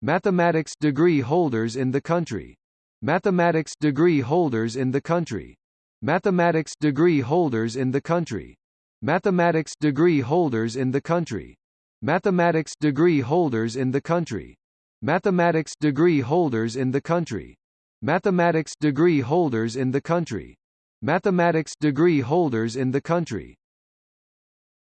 Mathematics degree holders in the country. Mathematics degree holders in the country. Mathematics degree holders in the country. Mathematics degree holders in the country. Mathematics degree holders in the country. Mathematics degree holders in the country. Mathematics degree holders in the country. Mathematics degree holders in the country.